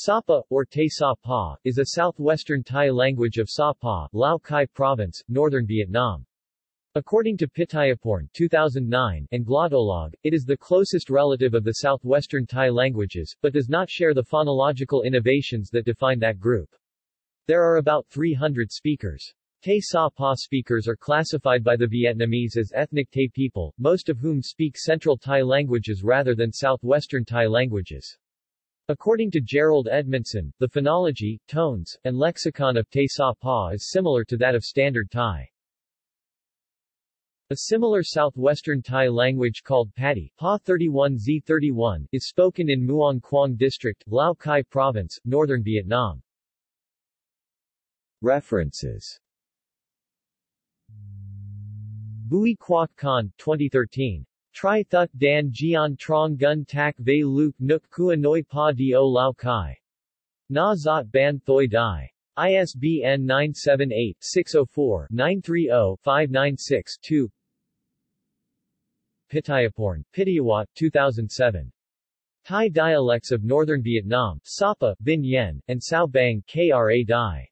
Sapa, or Tay Sa Pa, is a southwestern Tai language of Sa Pa, Lao Cai Province, northern Vietnam. According to Pittayaporn 2009 and Glottolog, it is the closest relative of the southwestern Tai languages, but does not share the phonological innovations that define that group. There are about 300 speakers. Tay Sa Pa speakers are classified by the Vietnamese as ethnic Tay people, most of whom speak Central Tai languages rather than Southwestern Tai languages. According to Jerold Edmondson, the phonology, tones, and lexicon of Tay Sa Pa is similar to that of Standard Thai. A similar southwestern Tai language called Padi Pa 31Z31 is spoken in Muong Khuong District, Lao Cai Province, northern Vietnam. References Bui Quoc Con, 2013. Tri Thut Dan Gian Trong Gun Tak Ve Luke Nuk Kua Noi Pa Dio Lao Kai. Na Zot Ban Thoi Dai. ISBN 978-604-930-596-2 Pittayaporn, Pittayawat, 2007. Thai dialects of Northern Vietnam, Sapa, Vinh Yen, and Cao Bang Kra Dai.